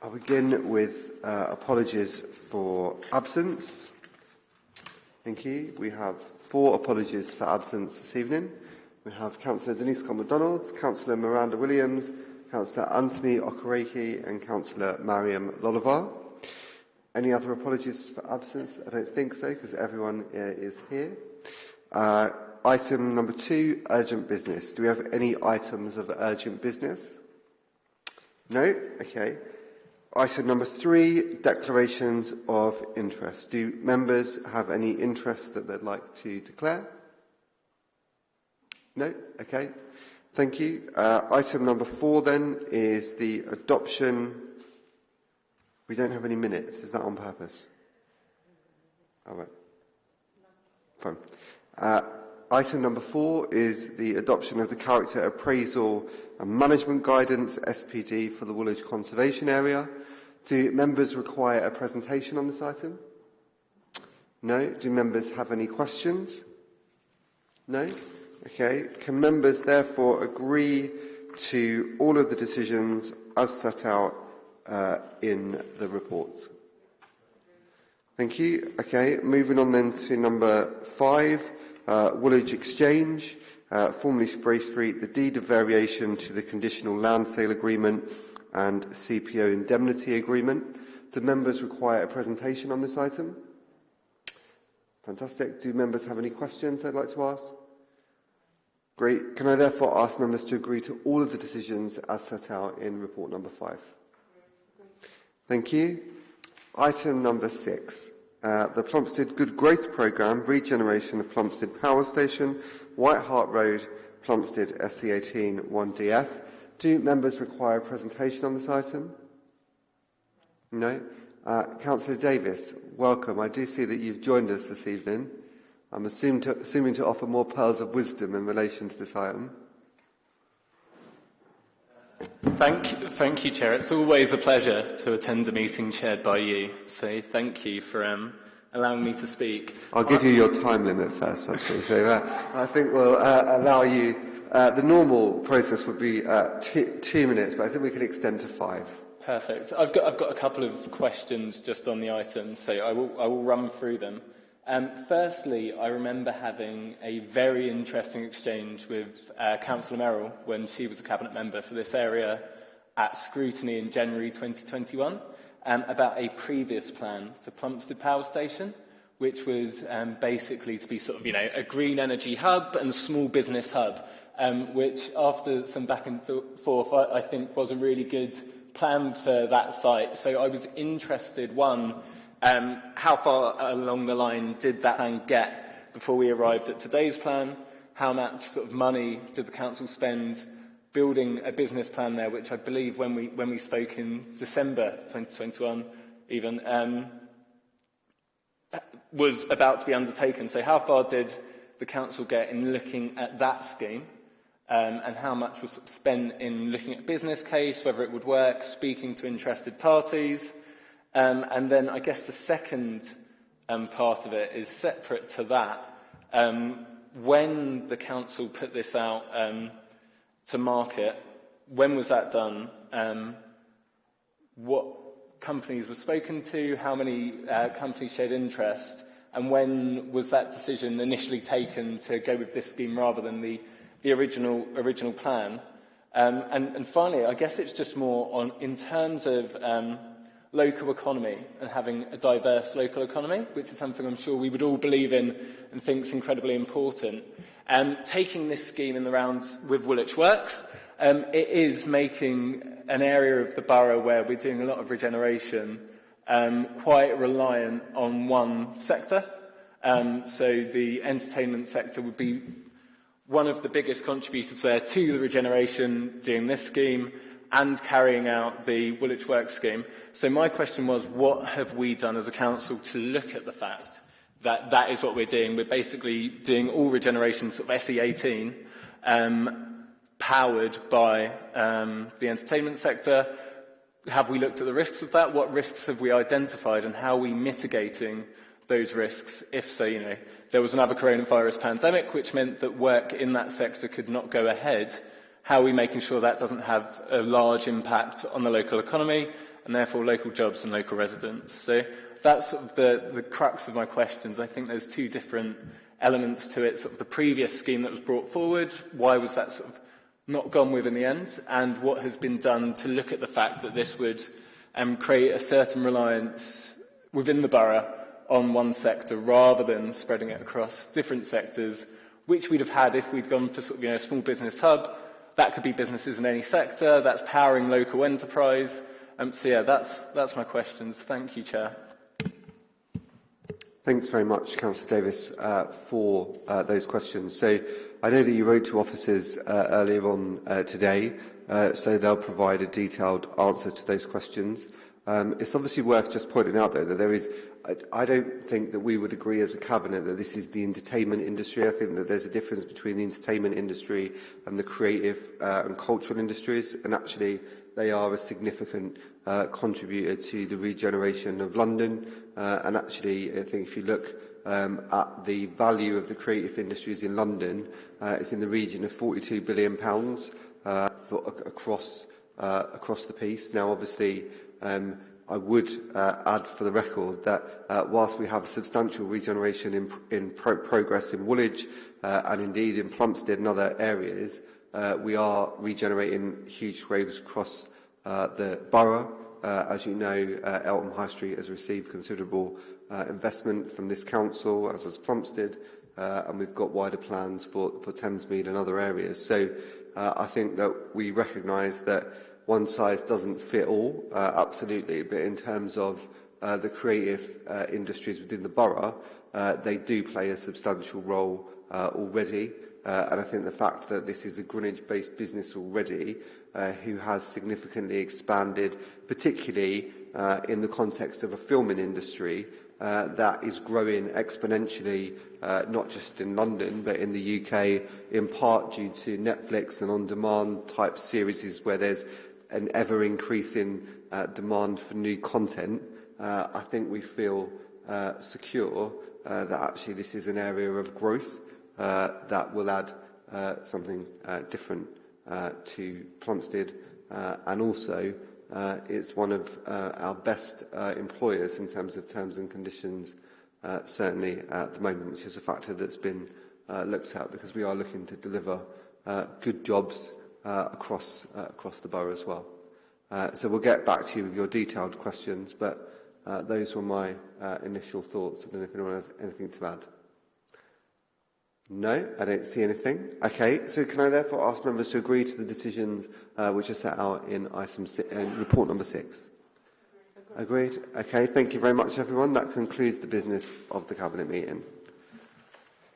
I'll begin with uh, apologies for absence. Thank you. We have four apologies for absence this evening. We have Councillor Denise Scott-McDonald, Councillor Miranda Williams, Councillor Anthony Okereke and Councillor Mariam Lolavar. Any other apologies for absence? I don't think so, because everyone uh, is here. Uh, item number two, urgent business. Do we have any items of urgent business? No? Okay. Item number three, declarations of interest. Do members have any interest that they'd like to declare? No? Okay. Thank you. Uh, item number four then is the adoption. We don't have any minutes. Is that on purpose? All right. Fine. Uh, item number four is the adoption of the character appraisal and management guidance, SPD, for the Woolwich Conservation Area. Do members require a presentation on this item? No. Do members have any questions? No. Okay. Can members therefore agree to all of the decisions as set out uh, in the reports? Thank you. Okay, moving on then to number five, uh, Woolwich Exchange, uh, formerly Spray Street, the deed of variation to the conditional land sale agreement and CPO indemnity agreement. Do members require a presentation on this item? Fantastic. Do members have any questions they'd like to ask? Great. Can I therefore ask members to agree to all of the decisions as set out in report number five? Thank you. Item number six. Uh, the Plumstead Good Growth Programme, regeneration of Plumstead Power Station, White Hart Road, Plumstead SE18 1DF. Do members require a presentation on this item? No? Uh, Councillor Davis, welcome. I do see that you've joined us this evening. I'm to, assuming to offer more pearls of wisdom in relation to this item. Thank, thank you, Chair. It's always a pleasure to attend a meeting chaired by you. So thank you for um, allowing me to speak. I'll give you your time limit first, actually. So uh, I think we'll uh, allow you. Uh, the normal process would be uh, two minutes, but I think we can extend to five. Perfect. I've got, I've got a couple of questions just on the item, so I will, I will run through them. Um, firstly, I remember having a very interesting exchange with uh, Councillor Merrill when she was a Cabinet member for this area at scrutiny in January 2021 um, about a previous plan for Plumstead Power Station, which was um, basically to be sort of, you know, a green energy hub and small business hub, um, which after some back and forth, I, I think was a really good plan for that site. So I was interested, one, Um, how far along the line did that plan get before we arrived at today's plan? How much sort of money did the council spend building a business plan there, which I believe when we, when we spoke in December 2021 even, um, was about to be undertaken. So how far did the council get in looking at that scheme? Um, and how much was spent in looking at business case, whether it would work, speaking to interested parties, Um, and then I guess the second um, part of it is separate to that. Um, when the council put this out um, to market, when was that done? Um, what companies were spoken to? How many uh, companies showed interest? And when was that decision initially taken to go with this scheme rather than the, the original, original plan? Um, and, and finally, I guess it's just more on in terms of um, local economy and having a diverse local economy, which is something I'm sure we would all believe in and think is incredibly important. Um, taking this scheme in the rounds with Woolwich Works, um, it is making an area of the borough where we're doing a lot of regeneration um, quite reliant on one sector. Um, so the entertainment sector would be one of the biggest contributors there to the regeneration doing this scheme and carrying out the Woolwich Works scheme. So my question was, what have we done as a council to look at the fact that that is what we're doing? We're basically doing all regeneration sort of SE18 um, powered by um, the entertainment sector. Have we looked at the risks of that? What risks have we identified and how are we mitigating those risks if, so, you know, there was another coronavirus pandemic which meant that work in that sector could not go ahead how are we making sure that doesn't have a large impact on the local economy and therefore local jobs and local residents? So that's sort of the, the crux of my questions. I think there's two different elements to it. Sort of the previous scheme that was brought forward, why was that sort of not gone with in the end, and what has been done to look at the fact that this would um, create a certain reliance within the borough on one sector rather than spreading it across different sectors, which we'd have had if we'd gone for sort of, you know, a small business hub. That could be businesses in any sector. That's powering local enterprise. Um, so yeah, that's, that's my questions. Thank you, Chair. Thanks very much, Councillor Davis, uh, for uh, those questions. So I know that you wrote to officers uh, earlier on uh, today, uh, so they'll provide a detailed answer to those questions. Um, it's obviously worth just pointing out, though, that there is, I, I don't think that we would agree as a cabinet that this is the entertainment industry. I think that there's a difference between the entertainment industry and the creative uh, and cultural industries, and actually they are a significant uh, contributed to the regeneration of London. Uh, and actually, I think if you look um, at the value of the creative industries in London, uh, it's in the region of £42 billion pounds, uh, for, across, uh, across the piece. Now, obviously, um, I would uh, add for the record that uh, whilst we have substantial regeneration in, in pro progress in Woolwich uh, and indeed in Plumstead and other areas, uh, we are regenerating huge waves across Uh, the borough, uh, as you know, uh, Eltham High Street has received considerable uh, investment from this council, as has Plumstead, uh, and we've got wider plans for, for Thamesmead and other areas. So uh, I think that we recognise that one size doesn't fit all, uh, absolutely, but in terms of uh, the creative uh, industries within the borough, uh, they do play a substantial role uh, already. Uh, and I think the fact that this is a Greenwich-based business already, uh, who has significantly expanded, particularly uh, in the context of a filming industry, uh, that is growing exponentially, uh, not just in London, but in the UK, in part due to Netflix and on-demand type series where there's an ever-increasing uh, demand for new content, uh, I think we feel uh, secure uh, that actually this is an area of growth uh, that will add uh, something uh, different uh, to Plumstead uh, and also uh, it's one of uh, our best uh, employers in terms of terms and conditions uh, certainly at the moment which is a factor that's been uh, looked at because we are looking to deliver uh, good jobs uh, across uh, across the borough as well. Uh, so we'll get back to you with your detailed questions but uh, those were my uh, initial thoughts. I don't know if anyone has anything to add. No, I don't see anything. Okay, so can I therefore ask members to agree to the decisions uh, which are set out in item si in report number six? Agreed. Okay, thank you very much, everyone. That concludes the business of the Cabinet meeting.